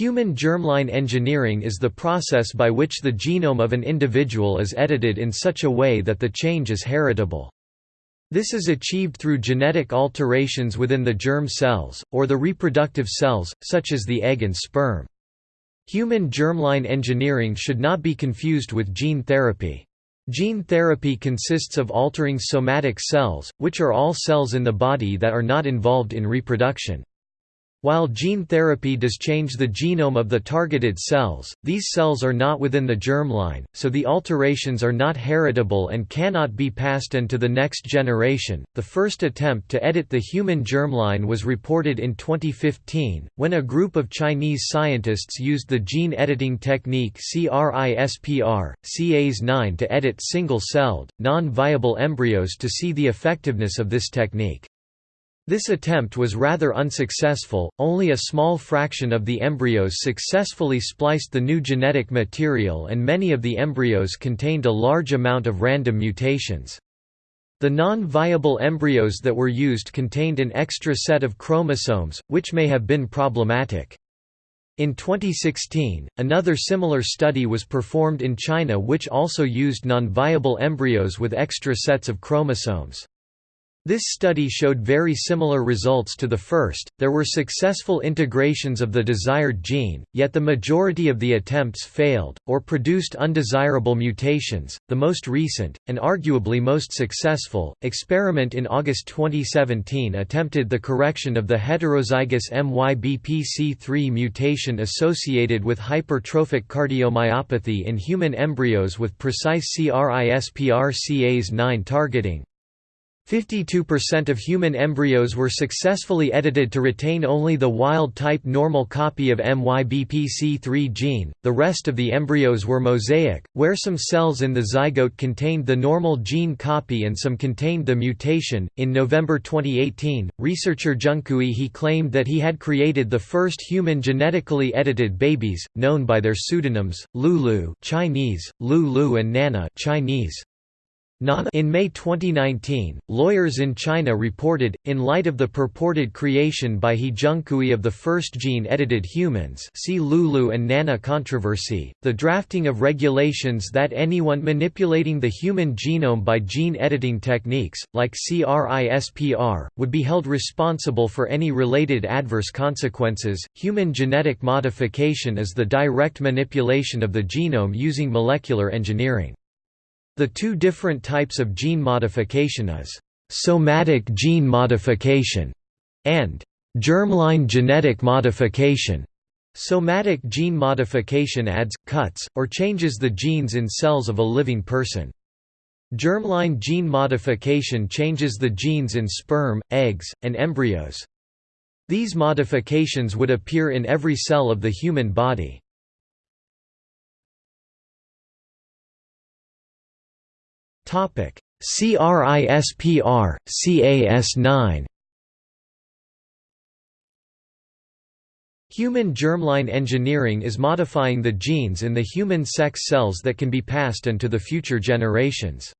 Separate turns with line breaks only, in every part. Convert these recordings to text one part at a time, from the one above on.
Human germline engineering is the process by which the genome of an individual is edited in such a way that the change is heritable. This is achieved through genetic alterations within the germ cells, or the reproductive cells, such as the egg and sperm. Human germline engineering should not be confused with gene therapy. Gene therapy consists of altering somatic cells, which are all cells in the body that are not involved in reproduction. While gene therapy does change the genome of the targeted cells, these cells are not within the germline, so the alterations are not heritable and cannot be passed on to the next generation. The first attempt to edit the human germline was reported in 2015, when a group of Chinese scientists used the gene editing technique CRISPR, CAS9 to edit single-celled, non-viable embryos to see the effectiveness of this technique. This attempt was rather unsuccessful, only a small fraction of the embryos successfully spliced the new genetic material and many of the embryos contained a large amount of random mutations. The non-viable embryos that were used contained an extra set of chromosomes, which may have been problematic. In 2016, another similar study was performed in China which also used non-viable embryos with extra sets of chromosomes. This study showed very similar results to the first. There were successful integrations of the desired gene, yet the majority of the attempts failed, or produced undesirable mutations. The most recent, and arguably most successful, experiment in August 2017 attempted the correction of the heterozygous MYBPC3 mutation associated with hypertrophic cardiomyopathy in human embryos with precise CRISPR Cas9 targeting, 52% of human embryos were successfully edited to retain only the wild-type normal copy of MYBPC3 gene, the rest of the embryos were mosaic, where some cells in the zygote contained the normal gene copy and some contained the mutation. In November 2018, researcher Zhengcui he claimed that he had created the first human genetically edited babies, known by their pseudonyms, Lulu Chinese, Lulu and Nana Chinese. In May 2019, lawyers in China reported, in light of the purported creation by He Zhengcui of the first gene-edited humans see Lulu and Nana controversy, the drafting of regulations that anyone manipulating the human genome by gene editing techniques, like CRISPR, would be held responsible for any related adverse consequences. Human genetic modification is the direct manipulation of the genome using molecular engineering. The two different types of gene modification is somatic gene modification and germline genetic modification. Somatic gene modification adds, cuts, or changes the genes in cells of a living person. Germline gene modification changes the genes in sperm, eggs, and embryos. These modifications would appear in every cell of the human body. CRISPR, CAS9 Human germline engineering is modifying the genes in the human sex cells that can be passed on to the future generations.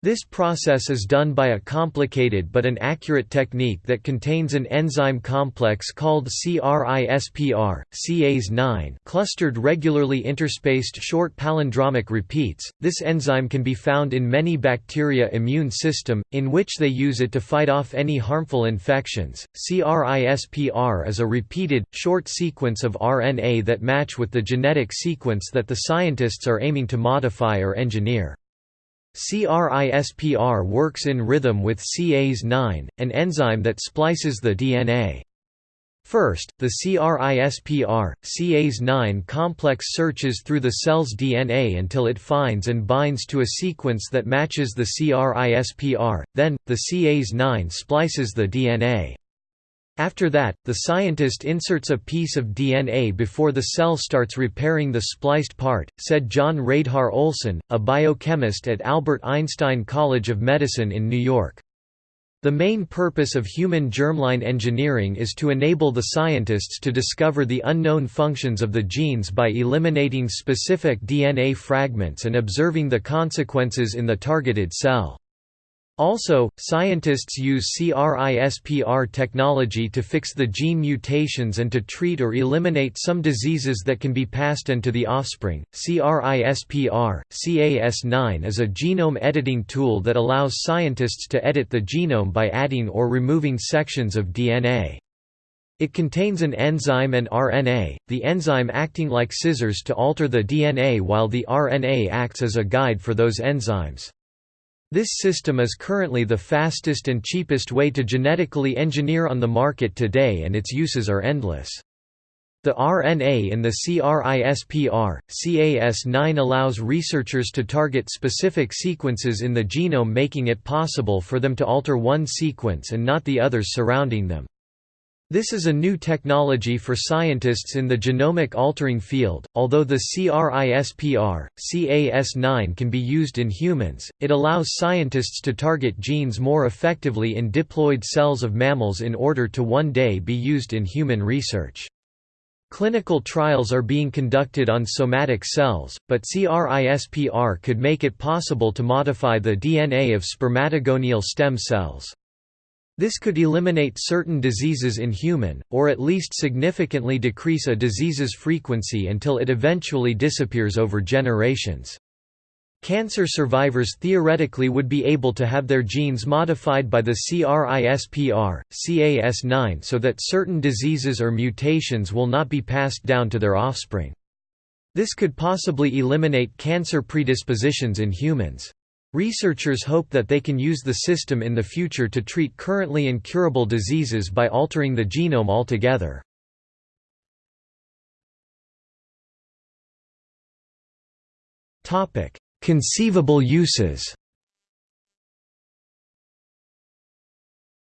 This process is done by a complicated but an accurate technique that contains an enzyme complex called CRISPR, Cas9 clustered regularly interspaced short palindromic repeats. This enzyme can be found in many bacteria immune system, in which they use it to fight off any harmful infections. CRISPR is a repeated, short sequence of RNA that match with the genetic sequence that the scientists are aiming to modify or engineer. CRISPR works in rhythm with Cas9, an enzyme that splices the DNA. First, the CRISPR, Cas9 complex searches through the cell's DNA until it finds and binds to a sequence that matches the CRISPR, then, the Cas9 splices the DNA. After that, the scientist inserts a piece of DNA before the cell starts repairing the spliced part, said John Radhar Olson, a biochemist at Albert Einstein College of Medicine in New York. The main purpose of human germline engineering is to enable the scientists to discover the unknown functions of the genes by eliminating specific DNA fragments and observing the consequences in the targeted cell. Also, scientists use CRISPR technology to fix the gene mutations and to treat or eliminate some diseases that can be passed on to the offspring. CRISPR Cas9 is a genome editing tool that allows scientists to edit the genome by adding or removing sections of DNA. It contains an enzyme and RNA, the enzyme acting like scissors to alter the DNA while the RNA acts as a guide for those enzymes. This system is currently the fastest and cheapest way to genetically engineer on the market today and its uses are endless. The RNA in the CRISPR, Cas9 allows researchers to target specific sequences in the genome making it possible for them to alter one sequence and not the others surrounding them. This is a new technology for scientists in the genomic altering field. Although the CRISPR, Cas9 can be used in humans, it allows scientists to target genes more effectively in diploid cells of mammals in order to one day be used in human research. Clinical trials are being conducted on somatic cells, but CRISPR could make it possible to modify the DNA of spermatogonial stem cells. This could eliminate certain diseases in human, or at least significantly decrease a disease's frequency until it eventually disappears over generations. Cancer survivors theoretically would be able to have their genes modified by the CRISPR, Cas9 so that certain diseases or mutations will not be passed down to their offspring. This could possibly eliminate cancer predispositions in humans. Researchers hope that they can use the system in the future to treat currently incurable diseases by altering the genome altogether. Conceivable uses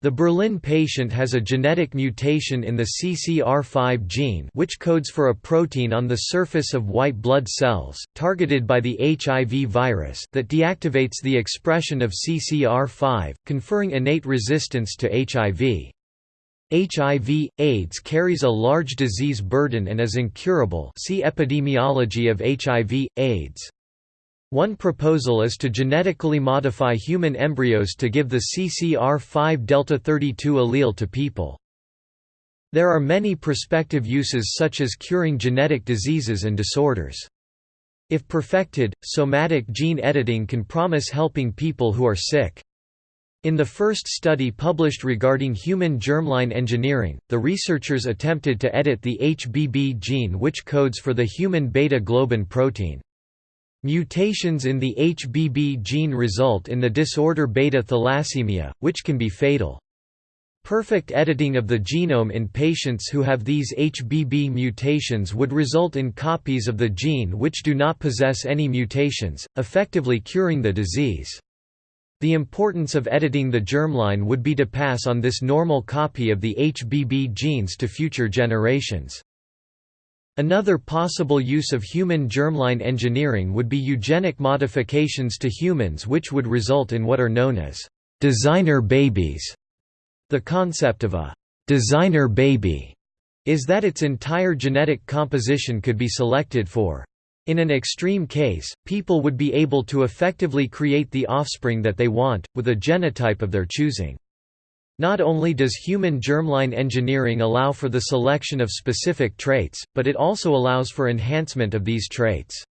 The Berlin patient has a genetic mutation in the CCR5 gene which codes for a protein on the surface of white blood cells, targeted by the HIV virus that deactivates the expression of CCR5, conferring innate resistance to HIV. HIV, AIDS carries a large disease burden and is incurable see Epidemiology of HIV, AIDS. One proposal is to genetically modify human embryos to give the CCR5 delta 32 allele to people. There are many prospective uses such as curing genetic diseases and disorders. If perfected, somatic gene editing can promise helping people who are sick. In the first study published regarding human germline engineering, the researchers attempted to edit the HBB gene which codes for the human beta-globin protein. Mutations in the HBB gene result in the disorder beta thalassemia, which can be fatal. Perfect editing of the genome in patients who have these HBB mutations would result in copies of the gene which do not possess any mutations, effectively curing the disease. The importance of editing the germline would be to pass on this normal copy of the HBB genes to future generations. Another possible use of human germline engineering would be eugenic modifications to humans which would result in what are known as designer babies. The concept of a designer baby is that its entire genetic composition could be selected for. In an extreme case, people would be able to effectively create the offspring that they want, with a genotype of their choosing. Not only does human germline engineering allow for the selection of specific traits, but it also allows for enhancement of these traits.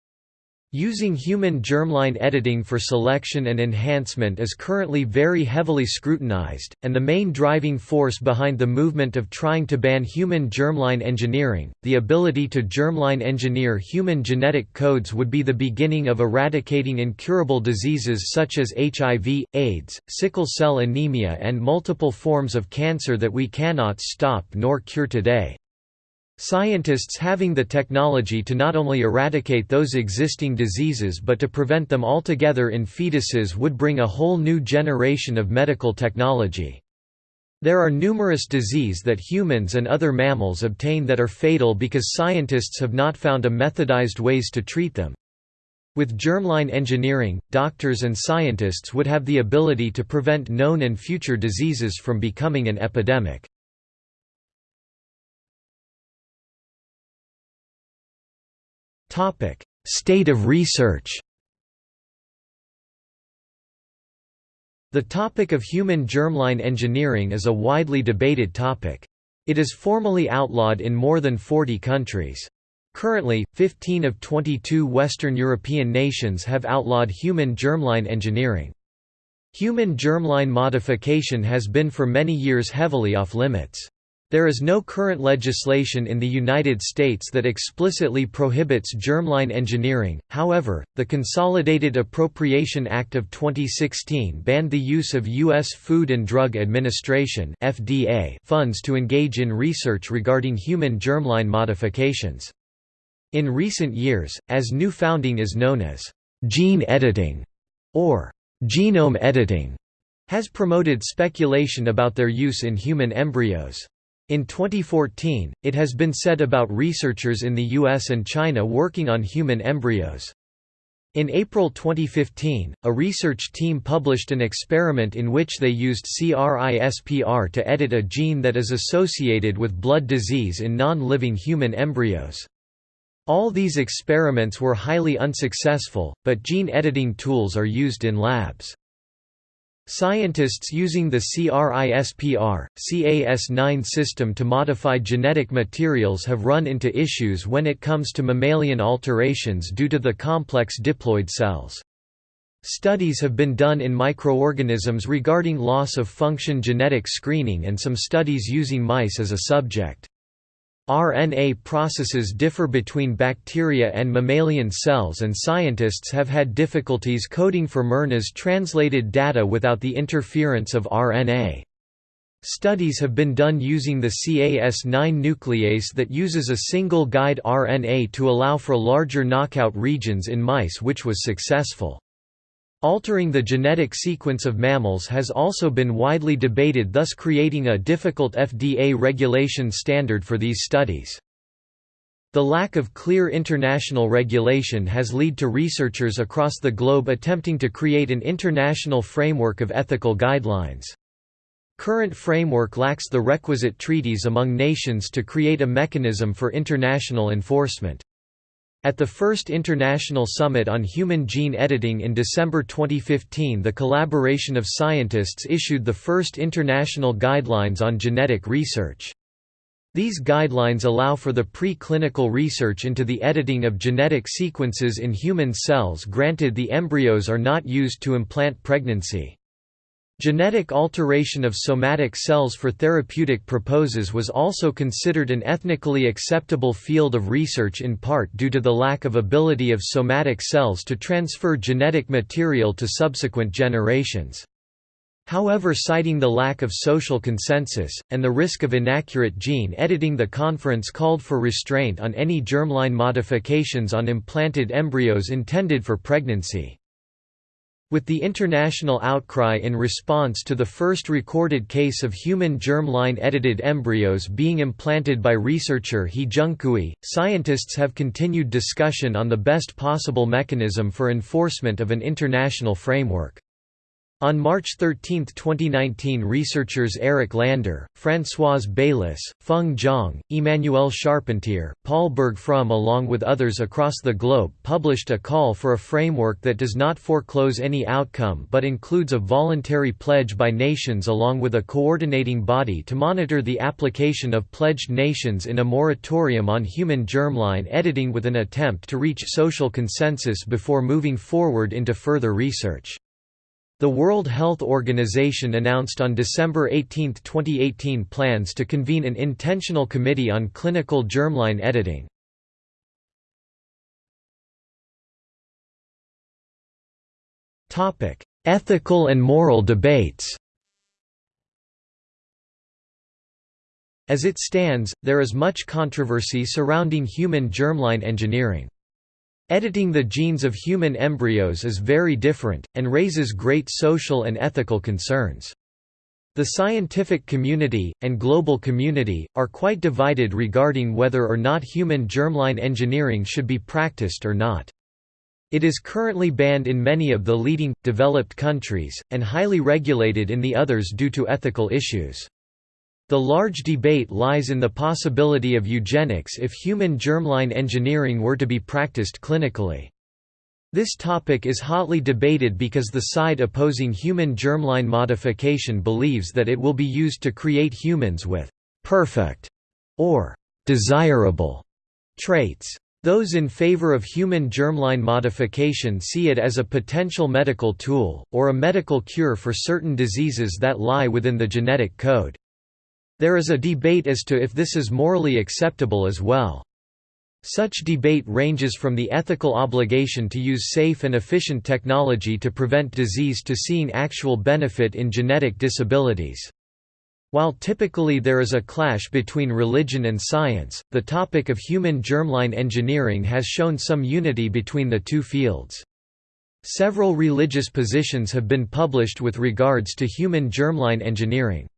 Using human germline editing for selection and enhancement is currently very heavily scrutinized, and the main driving force behind the movement of trying to ban human germline engineering, the ability to germline engineer human genetic codes would be the beginning of eradicating incurable diseases such as HIV, AIDS, sickle cell anemia and multiple forms of cancer that we cannot stop nor cure today. Scientists having the technology to not only eradicate those existing diseases but to prevent them altogether in fetuses would bring a whole new generation of medical technology. There are numerous diseases that humans and other mammals obtain that are fatal because scientists have not found a methodized ways to treat them. With germline engineering, doctors and scientists would have the ability to prevent known and future diseases from becoming an epidemic. Topic: State of research. The topic of human germline engineering is a widely debated topic. It is formally outlawed in more than 40 countries. Currently, 15 of 22 Western European nations have outlawed human germline engineering. Human germline modification has been for many years heavily off limits. There is no current legislation in the United States that explicitly prohibits germline engineering, however, the Consolidated Appropriation Act of 2016 banned the use of U.S. Food and Drug Administration funds to engage in research regarding human germline modifications. In recent years, as new founding is known as gene editing or genome editing, has promoted speculation about their use in human embryos. In 2014, it has been said about researchers in the US and China working on human embryos. In April 2015, a research team published an experiment in which they used CRISPR to edit a gene that is associated with blood disease in non-living human embryos. All these experiments were highly unsuccessful, but gene editing tools are used in labs. Scientists using the CRISPR, Cas9 system to modify genetic materials have run into issues when it comes to mammalian alterations due to the complex diploid cells. Studies have been done in microorganisms regarding loss of function genetic screening and some studies using mice as a subject. RNA processes differ between bacteria and mammalian cells and scientists have had difficulties coding for mRNA's translated data without the interference of RNA. Studies have been done using the Cas9 nuclease that uses a single guide RNA to allow for larger knockout regions in mice which was successful. Altering the genetic sequence of mammals has also been widely debated thus creating a difficult FDA regulation standard for these studies. The lack of clear international regulation has led to researchers across the globe attempting to create an international framework of ethical guidelines. Current framework lacks the requisite treaties among nations to create a mechanism for international enforcement. At the first International Summit on Human Gene Editing in December 2015 the collaboration of scientists issued the first international guidelines on genetic research. These guidelines allow for the pre-clinical research into the editing of genetic sequences in human cells granted the embryos are not used to implant pregnancy. Genetic alteration of somatic cells for therapeutic purposes was also considered an ethnically acceptable field of research in part due to the lack of ability of somatic cells to transfer genetic material to subsequent generations. However citing the lack of social consensus, and the risk of inaccurate gene editing the conference called for restraint on any germline modifications on implanted embryos intended for pregnancy. With the international outcry in response to the first recorded case of human germ-line edited embryos being implanted by researcher He Jiankui, scientists have continued discussion on the best possible mechanism for enforcement of an international framework. On March 13, 2019 researchers Eric Lander, Françoise Baylis, Feng Zhang, Emmanuel Charpentier, Paul Berg-Frommes along with others across the globe published a call for a framework that does not foreclose any outcome but includes a voluntary pledge by nations along with a coordinating body to monitor the application of pledged nations in a moratorium on human germline editing with an attempt to reach social consensus before moving forward into further research. The World Health Organization announced on December 18, 2018 plans to convene an intentional committee on clinical germline editing. Ethical and moral debates As it stands, there is much controversy surrounding human germline engineering. Editing the genes of human embryos is very different, and raises great social and ethical concerns. The scientific community, and global community, are quite divided regarding whether or not human germline engineering should be practiced or not. It is currently banned in many of the leading, developed countries, and highly regulated in the others due to ethical issues. The large debate lies in the possibility of eugenics if human germline engineering were to be practiced clinically. This topic is hotly debated because the side opposing human germline modification believes that it will be used to create humans with «perfect» or «desirable» traits. Those in favor of human germline modification see it as a potential medical tool, or a medical cure for certain diseases that lie within the genetic code. There is a debate as to if this is morally acceptable as well. Such debate ranges from the ethical obligation to use safe and efficient technology to prevent disease to seeing actual benefit in genetic disabilities. While typically there is a clash between religion and science, the topic of human germline engineering has shown some unity between the two fields. Several religious positions have been published with regards to human germline engineering.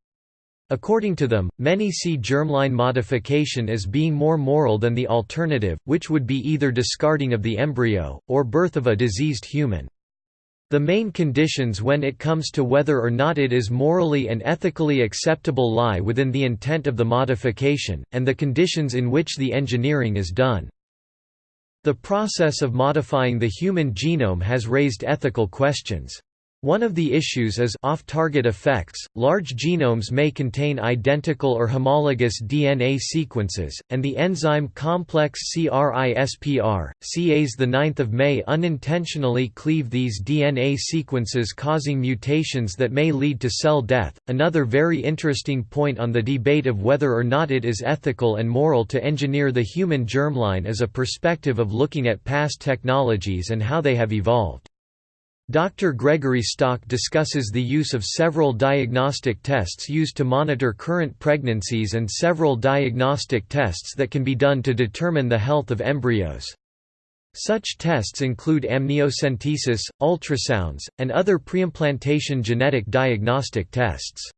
According to them, many see germline modification as being more moral than the alternative, which would be either discarding of the embryo, or birth of a diseased human. The main conditions when it comes to whether or not it is morally and ethically acceptable lie within the intent of the modification, and the conditions in which the engineering is done. The process of modifying the human genome has raised ethical questions. One of the issues is off-target effects. Large genomes may contain identical or homologous DNA sequences, and the enzyme complex CRISPR, CAs the 9th of May unintentionally cleave these DNA sequences causing mutations that may lead to cell death. Another very interesting point on the debate of whether or not it is ethical and moral to engineer the human germline is a perspective of looking at past technologies and how they have evolved. Dr. Gregory Stock discusses the use of several diagnostic tests used to monitor current pregnancies and several diagnostic tests that can be done to determine the health of embryos. Such tests include amniocentesis, ultrasounds, and other preimplantation genetic diagnostic tests.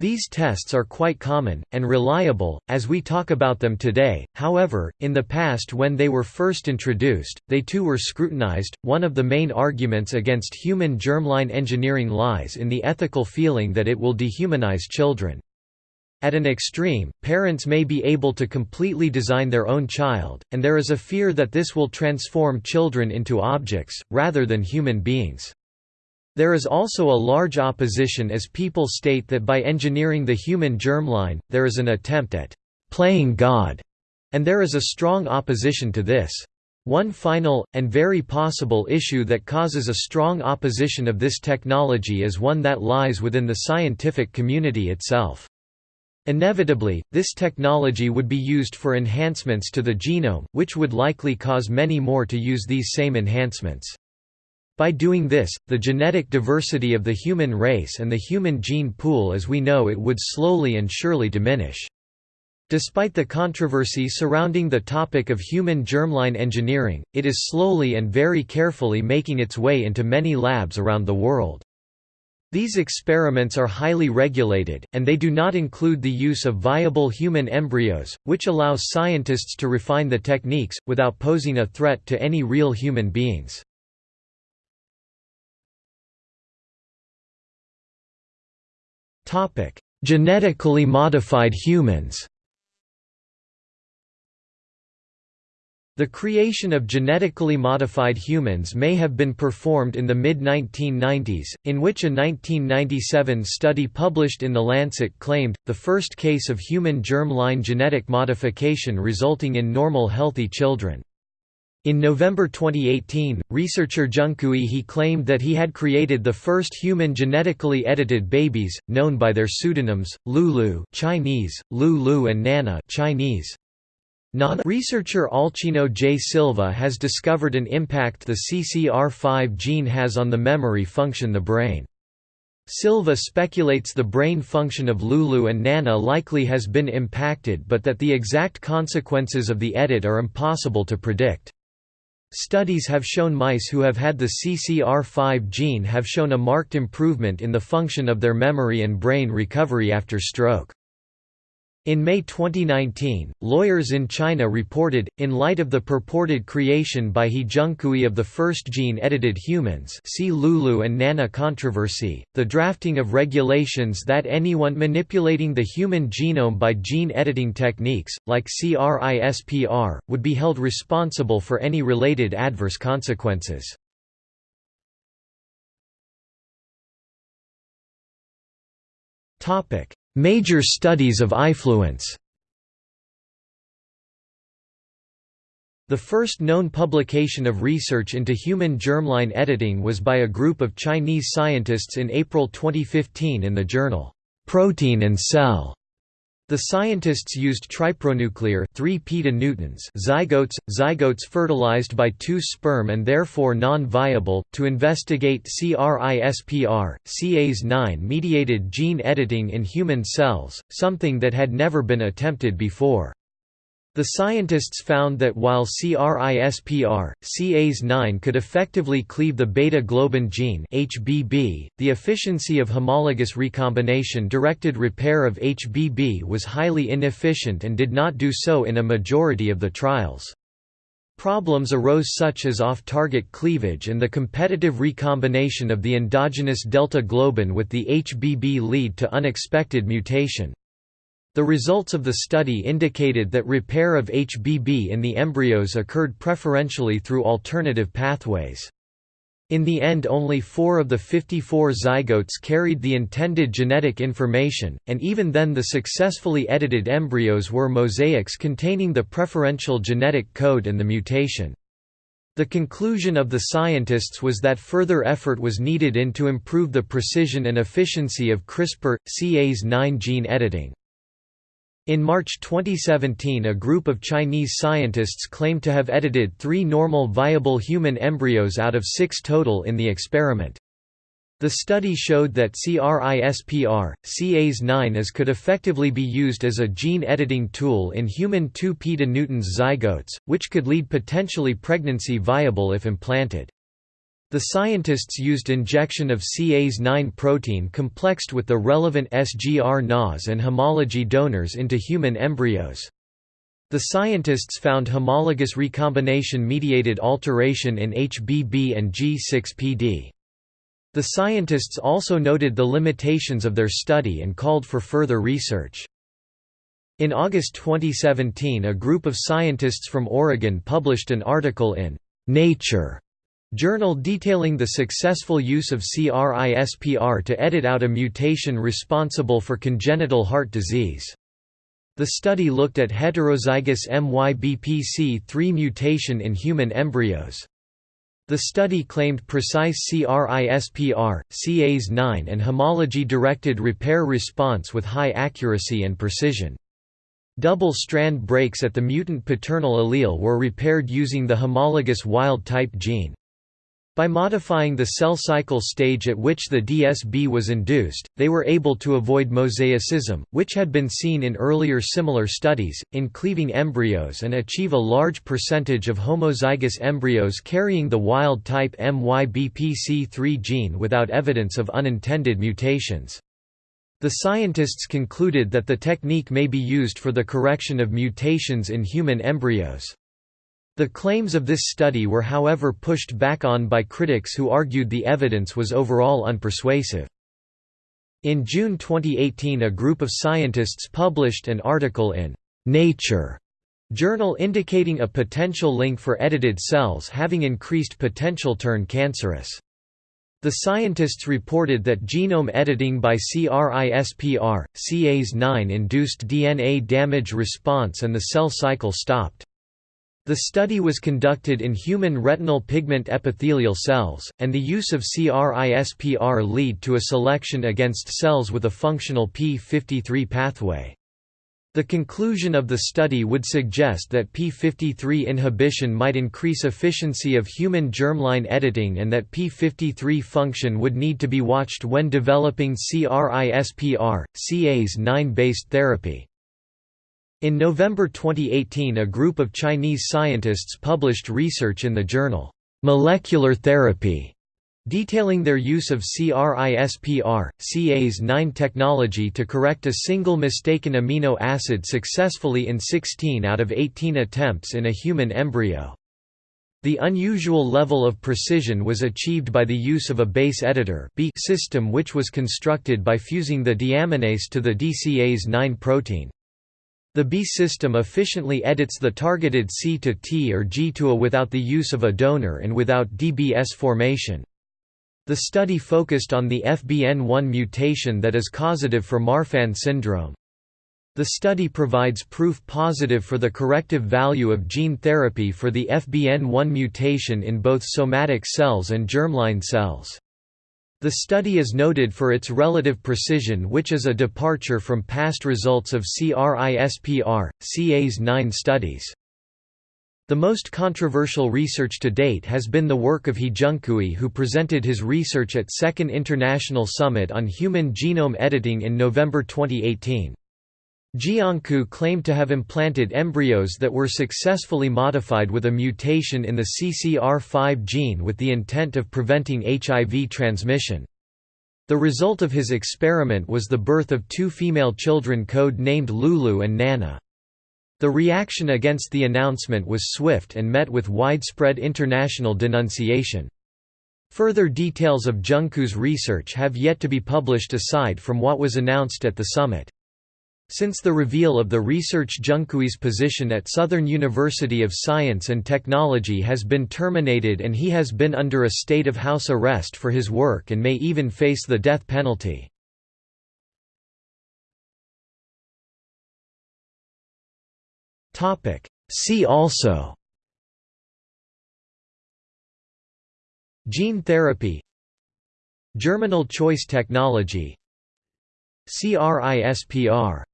These tests are quite common, and reliable, as we talk about them today, however, in the past when they were first introduced, they too were scrutinized. One of the main arguments against human germline engineering lies in the ethical feeling that it will dehumanize children. At an extreme, parents may be able to completely design their own child, and there is a fear that this will transform children into objects, rather than human beings. There is also a large opposition as people state that by engineering the human germline, there is an attempt at «playing God», and there is a strong opposition to this. One final, and very possible issue that causes a strong opposition of this technology is one that lies within the scientific community itself. Inevitably, this technology would be used for enhancements to the genome, which would likely cause many more to use these same enhancements. By doing this, the genetic diversity of the human race and the human gene pool as we know it would slowly and surely diminish. Despite the controversy surrounding the topic of human germline engineering, it is slowly and very carefully making its way into many labs around the world. These experiments are highly regulated, and they do not include the use of viable human embryos, which allows scientists to refine the techniques, without posing a threat to any real human beings. Genetically modified humans The creation of genetically modified humans may have been performed in the mid-1990s, in which a 1997 study published in The Lancet claimed, the first case of human germ-line genetic modification resulting in normal healthy children. In November 2018, researcher Junqui He claimed that he had created the first human genetically edited babies, known by their pseudonyms, Lulu Chinese, Lulu and Nana Chinese. Nana researcher Alcino J. Silva has discovered an impact the CCR5 gene has on the memory function the brain. Silva speculates the brain function of Lulu and Nana likely has been impacted but that the exact consequences of the edit are impossible to predict. Studies have shown mice who have had the CCR5 gene have shown a marked improvement in the function of their memory and brain recovery after stroke. In May 2019, lawyers in China reported, in light of the purported creation by He Jiankui of the first gene-edited humans see Lulu and Nana controversy, the drafting of regulations that anyone manipulating the human genome by gene editing techniques, like CRISPR, would be held responsible for any related adverse consequences. Topic Major studies of ifluence The first known publication of research into human germline editing was by a group of Chinese scientists in April 2015 in the journal, Protein and Cell. The scientists used tripronuclear 3 newtons zygotes, zygotes fertilized by two sperm and therefore non-viable, to investigate CRISPR, Cas9-mediated gene editing in human cells, something that had never been attempted before. The scientists found that while CRISPR, Cas9 could effectively cleave the beta-globin gene HBB, the efficiency of homologous recombination-directed repair of HBB was highly inefficient and did not do so in a majority of the trials. Problems arose such as off-target cleavage and the competitive recombination of the endogenous delta globin with the HBB lead to unexpected mutation. The results of the study indicated that repair of HBB in the embryos occurred preferentially through alternative pathways. In the end only four of the 54 zygotes carried the intended genetic information, and even then the successfully edited embryos were mosaics containing the preferential genetic code and the mutation. The conclusion of the scientists was that further effort was needed in to improve the precision and efficiency of CRISPR, Cas9 gene editing. In March 2017 a group of Chinese scientists claimed to have edited three normal viable human embryos out of six total in the experiment. The study showed that CRISPR, Cas9 as could effectively be used as a gene editing tool in human 2 newtons zygotes, which could lead potentially pregnancy viable if implanted. The scientists used injection of Cas9 protein complexed with the relevant SGR NAS and homology donors into human embryos. The scientists found homologous recombination-mediated alteration in HBB and G6PD. The scientists also noted the limitations of their study and called for further research. In August 2017 a group of scientists from Oregon published an article in Nature Journal detailing the successful use of CRISPR to edit out a mutation responsible for congenital heart disease. The study looked at heterozygous MYBPC3 mutation in human embryos. The study claimed precise CRISPR, Cas9 and homology-directed repair response with high accuracy and precision. Double-strand breaks at the mutant paternal allele were repaired using the homologous wild-type gene. By modifying the cell cycle stage at which the DSB was induced, they were able to avoid mosaicism, which had been seen in earlier similar studies, in cleaving embryos and achieve a large percentage of homozygous embryos carrying the wild-type MYBPC3 gene without evidence of unintended mutations. The scientists concluded that the technique may be used for the correction of mutations in human embryos. The claims of this study were however pushed back on by critics who argued the evidence was overall unpersuasive. In June 2018 a group of scientists published an article in Nature journal indicating a potential link for edited cells having increased potential turn cancerous. The scientists reported that genome editing by CRISPR, Cas9 induced DNA damage response and the cell cycle stopped. The study was conducted in human retinal pigment epithelial cells, and the use of CRISPR lead to a selection against cells with a functional p53 pathway. The conclusion of the study would suggest that p53 inhibition might increase efficiency of human germline editing and that p53 function would need to be watched when developing CRISPR, Cas9-based therapy. In November 2018 a group of Chinese scientists published research in the journal, "'Molecular Therapy' detailing their use of CRISPR, Cas9 technology to correct a single mistaken amino acid successfully in 16 out of 18 attempts in a human embryo. The unusual level of precision was achieved by the use of a base editor system which was constructed by fusing the deaminase to the DCase9 protein. The B system efficiently edits the targeted C to T or G to A without the use of a donor and without DBS formation. The study focused on the FBN1 mutation that is causative for Marfan syndrome. The study provides proof positive for the corrective value of gene therapy for the FBN1 mutation in both somatic cells and germline cells. The study is noted for its relative precision which is a departure from past results of CRISPR, Cas9 studies. The most controversial research to date has been the work of He Jiankui who presented his research at Second International Summit on Human Genome Editing in November 2018. Jiankui claimed to have implanted embryos that were successfully modified with a mutation in the CCR5 gene with the intent of preventing HIV transmission. The result of his experiment was the birth of two female children code-named Lulu and Nana. The reaction against the announcement was swift and met with widespread international denunciation. Further details of Jiankui's research have yet to be published aside from what was announced at the summit. Since the reveal of the research Jiankui's position at Southern University of Science and Technology has been terminated and he has been under a state of house arrest for his work and may even face the death penalty. See also Gene therapy Germinal choice technology CRISPR